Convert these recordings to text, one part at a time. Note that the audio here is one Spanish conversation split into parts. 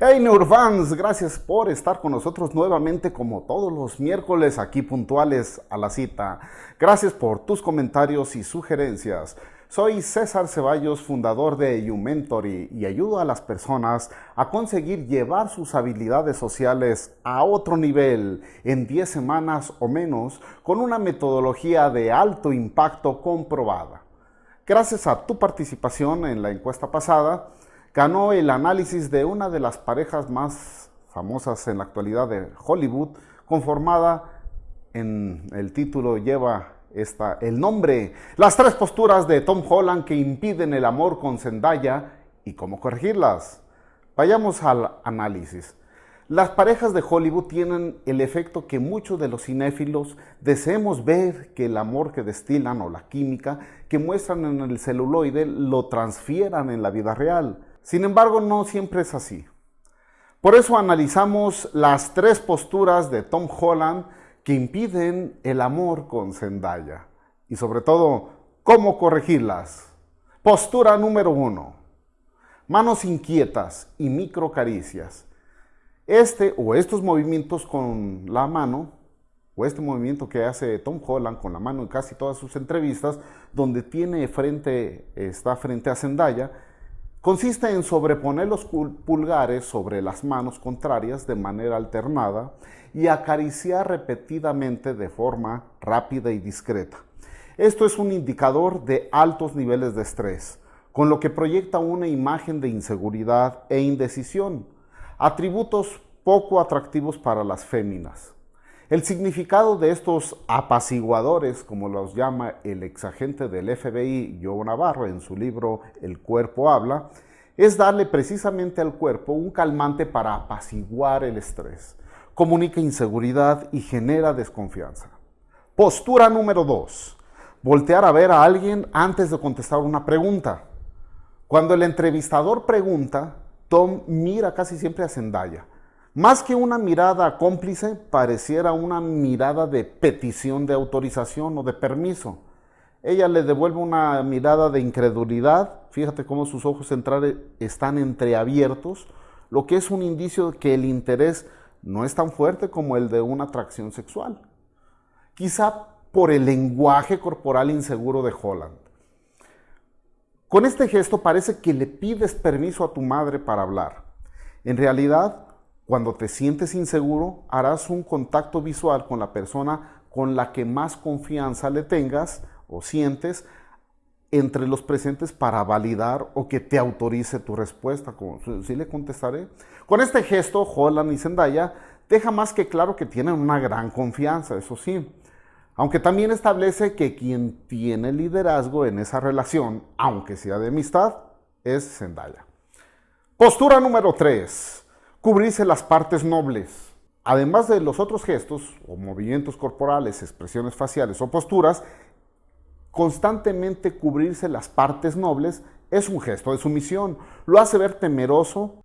Hey Neurfans, gracias por estar con nosotros nuevamente como todos los miércoles aquí puntuales a la cita. Gracias por tus comentarios y sugerencias. Soy César Ceballos, fundador de YouMentory y ayudo a las personas a conseguir llevar sus habilidades sociales a otro nivel en 10 semanas o menos con una metodología de alto impacto comprobada. Gracias a tu participación en la encuesta pasada, ganó el análisis de una de las parejas más famosas en la actualidad de Hollywood, conformada en el título lleva esta, el nombre, las tres posturas de Tom Holland que impiden el amor con Zendaya y cómo corregirlas. Vayamos al análisis. Las parejas de Hollywood tienen el efecto que muchos de los cinéfilos deseemos ver que el amor que destilan o la química que muestran en el celuloide lo transfieran en la vida real. Sin embargo, no siempre es así. Por eso analizamos las tres posturas de Tom Holland que impiden el amor con Zendaya. Y sobre todo, cómo corregirlas. Postura número uno. Manos inquietas y micro caricias. Este o estos movimientos con la mano, o este movimiento que hace Tom Holland con la mano en casi todas sus entrevistas, donde tiene frente, está frente a Zendaya, consiste en sobreponer los pulgares sobre las manos contrarias de manera alternada y acariciar repetidamente de forma rápida y discreta. Esto es un indicador de altos niveles de estrés, con lo que proyecta una imagen de inseguridad e indecisión atributos poco atractivos para las féminas. El significado de estos apaciguadores, como los llama el exagente del FBI, Joe Navarro, en su libro El cuerpo habla, es darle precisamente al cuerpo un calmante para apaciguar el estrés. Comunica inseguridad y genera desconfianza. Postura número 2. Voltear a ver a alguien antes de contestar una pregunta. Cuando el entrevistador pregunta, Tom mira casi siempre a Zendaya. Más que una mirada cómplice, pareciera una mirada de petición de autorización o de permiso. Ella le devuelve una mirada de incredulidad. Fíjate cómo sus ojos centrales están entreabiertos, lo que es un indicio de que el interés no es tan fuerte como el de una atracción sexual. Quizá por el lenguaje corporal inseguro de Holland. Con este gesto parece que le pides permiso a tu madre para hablar. En realidad, cuando te sientes inseguro, harás un contacto visual con la persona con la que más confianza le tengas o sientes entre los presentes para validar o que te autorice tu respuesta. Sí le contestaré. Con este gesto, Holland y Zendaya deja más que claro que tienen una gran confianza, eso sí aunque también establece que quien tiene liderazgo en esa relación, aunque sea de amistad, es Zendaya. Postura número 3. Cubrirse las partes nobles. Además de los otros gestos o movimientos corporales, expresiones faciales o posturas, constantemente cubrirse las partes nobles es un gesto de sumisión. Lo hace ver temeroso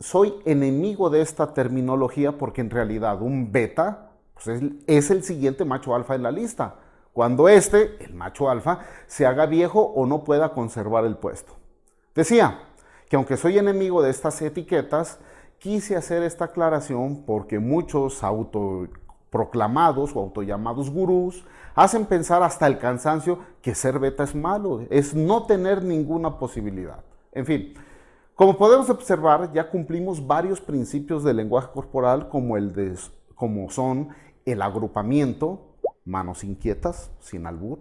soy enemigo de esta terminología porque en realidad un beta pues es, es, el siguiente macho alfa en la lista. Cuando este, el macho alfa, se haga viejo o no pueda conservar el puesto. Decía que aunque soy enemigo de estas etiquetas, quise hacer esta aclaración porque muchos autoproclamados o autollamados gurús hacen pensar hasta el cansancio que ser beta es malo, es no tener ninguna posibilidad. En fin, como podemos observar, ya cumplimos varios principios del lenguaje corporal como, el de, como son el agrupamiento, manos inquietas, sin albur,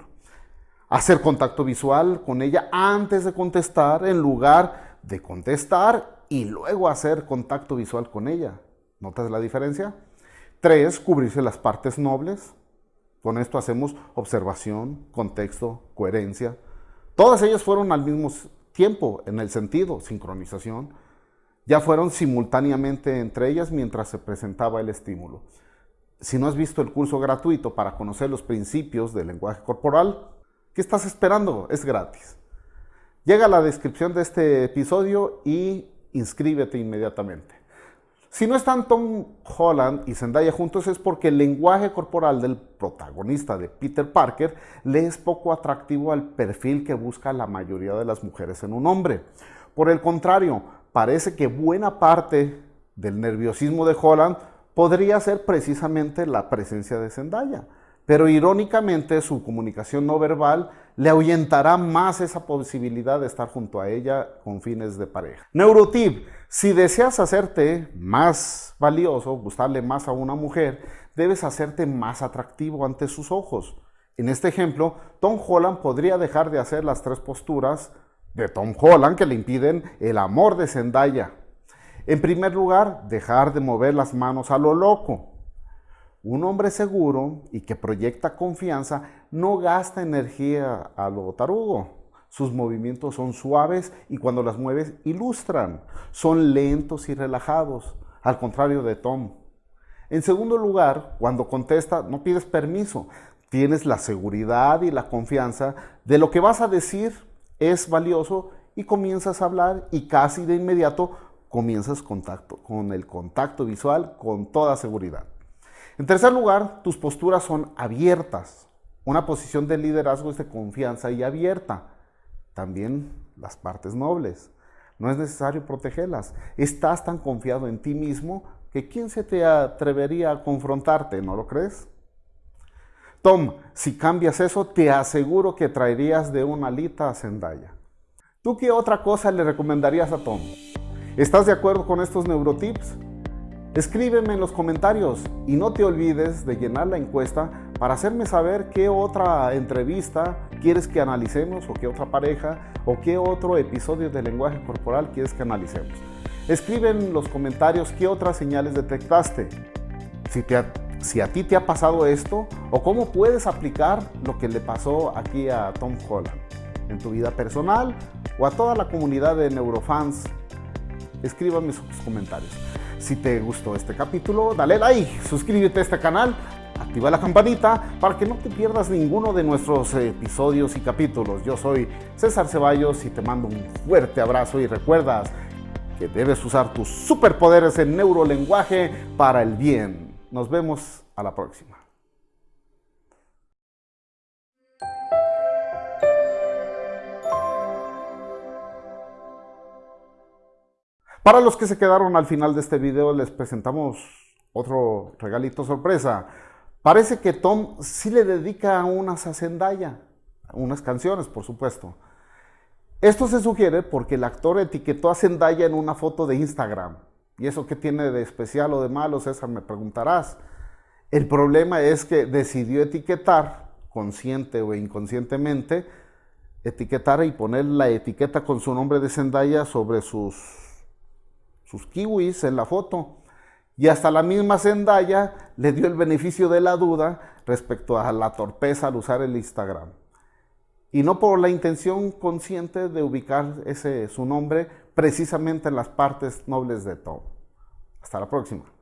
hacer contacto visual con ella antes de contestar en lugar de contestar y luego hacer contacto visual con ella. ¿Notas la diferencia? Tres, cubrirse las partes nobles. Con esto hacemos observación, contexto, coherencia. Todas ellas fueron al mismo tiempo en el sentido, sincronización. ya fueron simultáneamente entre ellas mientras se presentaba el estímulo. Si no has visto el curso gratuito para conocer los principios del lenguaje corporal, ¿qué estás esperando? Es gratis. Llega a la descripción de este episodio y inscríbete inmediatamente. Si no están Tom Holland y Zendaya juntos es porque el lenguaje corporal del protagonista de Peter Parker le es poco atractivo al perfil que busca la mayoría de las mujeres en un hombre. Por el contrario, parece que buena parte del nerviosismo de Holland podría ser precisamente la presencia de Zendaya. Pero irónicamente su comunicación no verbal le ahuyentará más esa posibilidad de estar junto a ella con fines de pareja. Neurotip, si deseas hacerte más valioso, gustarle más a una mujer, debes hacerte más atractivo ante sus ojos. En este ejemplo, Tom Holland podría dejar de hacer las tres posturas de Tom Holland que le impiden el amor de Zendaya. En primer lugar, dejar de mover las manos a lo loco. Un hombre seguro y que proyecta confianza no gasta energía a lo tarugo. Sus movimientos son suaves y cuando las mueves ilustran. Son lentos y relajados, al contrario de Tom. En segundo lugar, cuando contesta, no pides permiso. Tienes la seguridad y la confianza de lo que vas a decir es valioso y comienzas a hablar y casi de inmediato comienzas contacto, con el contacto visual con toda seguridad. En tercer lugar, tus posturas son abiertas. Una posición de liderazgo es de confianza y abierta. También las partes nobles. No es necesario protegerlas. Estás tan confiado en ti mismo que ¿quién se te atrevería a confrontarte? ¿No lo crees? Tom, si cambias eso, te aseguro que traerías de una alita a Zendaya. ¿Tú qué otra cosa le recomendarías a Tom? ¿Estás de acuerdo con estos neurotips? Escríbeme en los comentarios y no te olvides de llenar la encuesta para hacerme saber qué otra entrevista quieres que analicemos o qué otra pareja o qué otro episodio de lenguaje corporal quieres que analicemos. Escribe en los comentarios qué otras señales detectaste. Si si a ti te ha pasado esto o cómo puedes aplicar lo que le pasó aquí a Tom Holland en tu vida personal o a toda la comunidad de neurofans. Escríbame sus comentarios. Si te gustó este capítulo, dale like, suscríbete a este canal, activa la campanita para que no te pierdas ninguno de nuestros episodios y capítulos. Yo soy César Ceballos y te mando un fuerte abrazo y recuerdas que debes usar tus superpoderes en neurolenguaje para el bien. Nos vemos a la próxima. Para los que se quedaron al final de este video, les presentamos otro regalito sorpresa. Parece que Tom sí le dedica unas a Zendaya, unas canciones, por supuesto. Esto se sugiere porque el actor etiquetó a Zendaya en una foto de Instagram. ¿Y eso qué tiene de especial o de malo, César? Me preguntarás. El problema es que decidió etiquetar, consciente o inconscientemente, etiquetar y poner la etiqueta con su nombre de Zendaya sobre sus, sus kiwis en la foto. Y hasta la misma Zendaya le dio el beneficio de la duda respecto a la torpeza al usar el Instagram. Y no por la intención consciente de ubicar ese, su nombre precisamente en las partes nobles de Tom. Hasta la próxima.